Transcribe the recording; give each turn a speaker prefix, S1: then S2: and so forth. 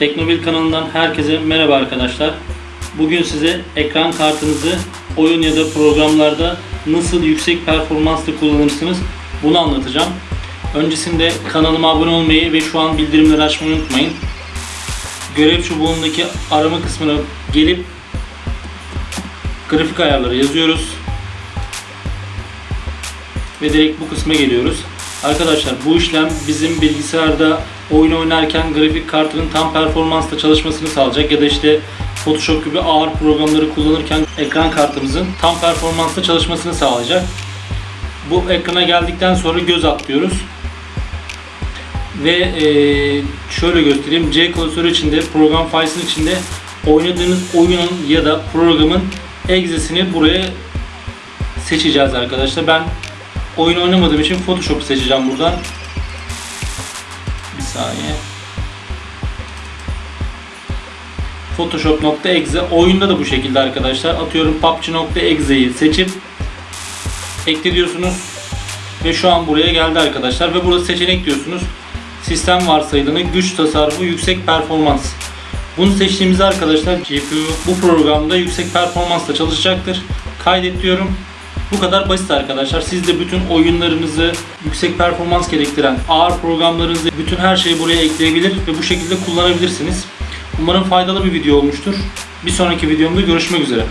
S1: Teknobil kanalından herkese merhaba arkadaşlar. Bugün size ekran kartınızı oyun ya da programlarda nasıl yüksek performansla kullanırsınız bunu anlatacağım. Öncesinde kanalıma abone olmayı ve şu an bildirimleri açmayı unutmayın. Görev çubuğundaki arama kısmına gelip grafik ayarları yazıyoruz. Ve direkt bu kısma geliyoruz. Arkadaşlar bu işlem bizim bilgisayarda oyun oynarken grafik kartının tam performansla çalışmasını sağlayacak ya da işte Photoshop gibi ağır programları kullanırken ekran kartımızın tam performansla çalışmasını sağlayacak. Bu ekrana geldikten sonra göz atlıyoruz. Ve eee, şöyle göstereyim. C klasörü içinde, program files'in içinde oynadığınız oyunun ya da programın egzesini buraya seçeceğiz arkadaşlar. Ben oyun oynamadığım için Photoshop'u seçeceğim buradan. Bir saniye. Photoshop.exe oyunda da bu şekilde arkadaşlar. Atıyorum PUBG.exe'yi seçip ekle diyorsunuz. Ve şu an buraya geldi arkadaşlar. Ve burada seçenek diyorsunuz. Sistem varsayılanı, güç tasarrufu, yüksek performans. Bunu seçtiğimizde arkadaşlar GPU bu programda yüksek performansla çalışacaktır. Kaydet diyorum. Bu kadar basit arkadaşlar. Siz de bütün oyunlarınızı yüksek performans gerektiren ağır programlarınızı bütün her şeyi buraya ekleyebilir ve bu şekilde kullanabilirsiniz. Umarım faydalı bir video olmuştur. Bir sonraki videomda görüşmek üzere.